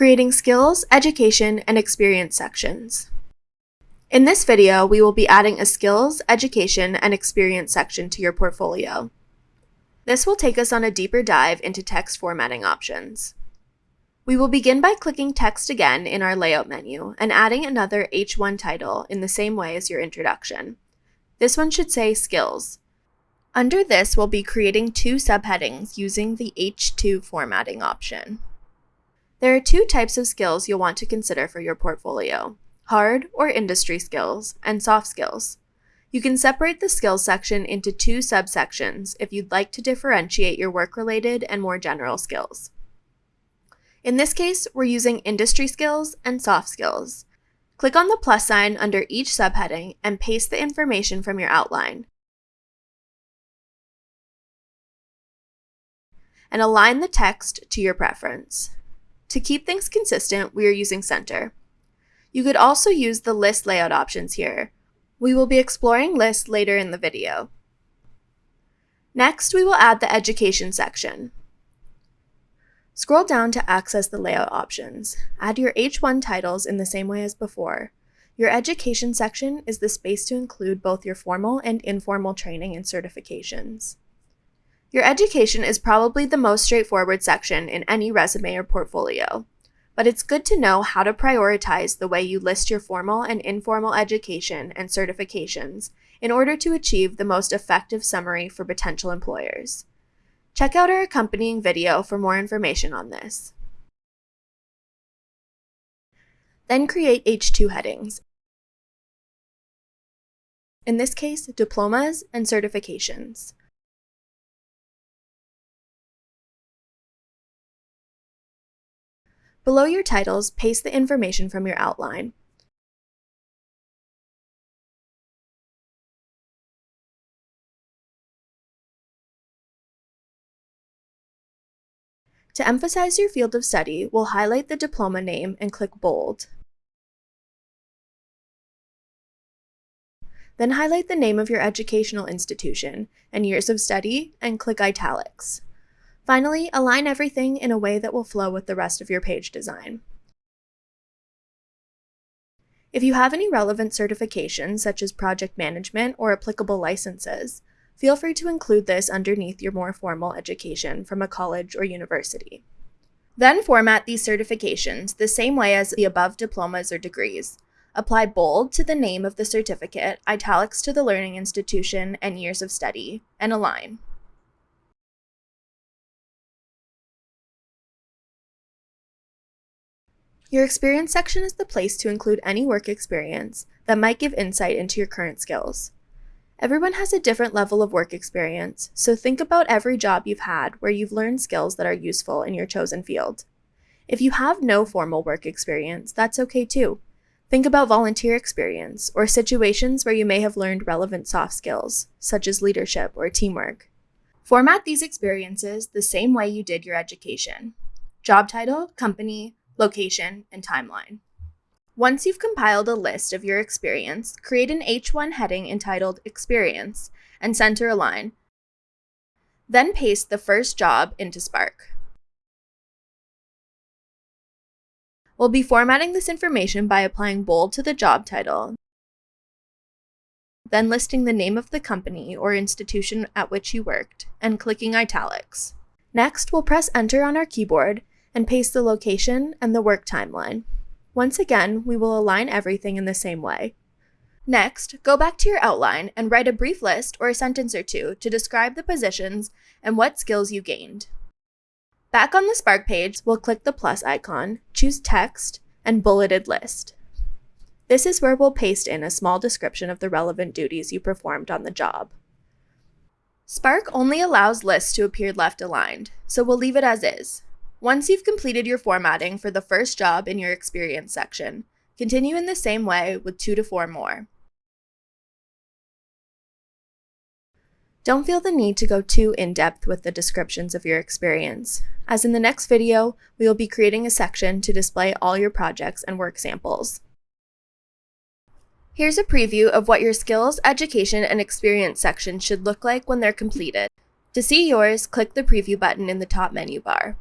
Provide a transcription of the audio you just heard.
creating skills, education, and experience sections. In this video, we will be adding a skills, education, and experience section to your portfolio. This will take us on a deeper dive into text formatting options. We will begin by clicking text again in our layout menu and adding another H1 title in the same way as your introduction. This one should say skills. Under this, we'll be creating two subheadings using the H2 formatting option. There are two types of skills you'll want to consider for your portfolio, hard or industry skills, and soft skills. You can separate the skills section into two subsections if you'd like to differentiate your work-related and more general skills. In this case, we're using industry skills and soft skills. Click on the plus sign under each subheading and paste the information from your outline. And align the text to your preference. To keep things consistent, we are using center. You could also use the list layout options here. We will be exploring lists later in the video. Next, we will add the education section. Scroll down to access the layout options. Add your H1 titles in the same way as before. Your education section is the space to include both your formal and informal training and certifications. Your education is probably the most straightforward section in any resume or portfolio, but it's good to know how to prioritize the way you list your formal and informal education and certifications in order to achieve the most effective summary for potential employers. Check out our accompanying video for more information on this. Then create H2 headings. In this case, diplomas and certifications. Below your titles, paste the information from your outline. To emphasize your field of study, we'll highlight the diploma name and click bold. Then highlight the name of your educational institution and years of study and click italics. Finally, align everything in a way that will flow with the rest of your page design. If you have any relevant certifications, such as project management or applicable licenses, feel free to include this underneath your more formal education from a college or university. Then format these certifications the same way as the above diplomas or degrees. Apply bold to the name of the certificate, italics to the learning institution and years of study, and align. Your experience section is the place to include any work experience that might give insight into your current skills. Everyone has a different level of work experience, so think about every job you've had where you've learned skills that are useful in your chosen field. If you have no formal work experience, that's okay too. Think about volunteer experience or situations where you may have learned relevant soft skills, such as leadership or teamwork. Format these experiences the same way you did your education. Job title, company, location, and timeline. Once you've compiled a list of your experience, create an H1 heading entitled Experience and center align. Then paste the first job into Spark. We'll be formatting this information by applying bold to the job title, then listing the name of the company or institution at which you worked, and clicking italics. Next, we'll press enter on our keyboard and paste the location and the work timeline. Once again, we will align everything in the same way. Next, go back to your outline and write a brief list or a sentence or two to describe the positions and what skills you gained. Back on the Spark page, we'll click the plus icon, choose text, and bulleted list. This is where we'll paste in a small description of the relevant duties you performed on the job. Spark only allows lists to appear left aligned, so we'll leave it as is. Once you've completed your formatting for the first job in your experience section, continue in the same way with two to four more. Don't feel the need to go too in-depth with the descriptions of your experience, as in the next video, we will be creating a section to display all your projects and work samples. Here's a preview of what your skills, education, and experience section should look like when they're completed. To see yours, click the preview button in the top menu bar.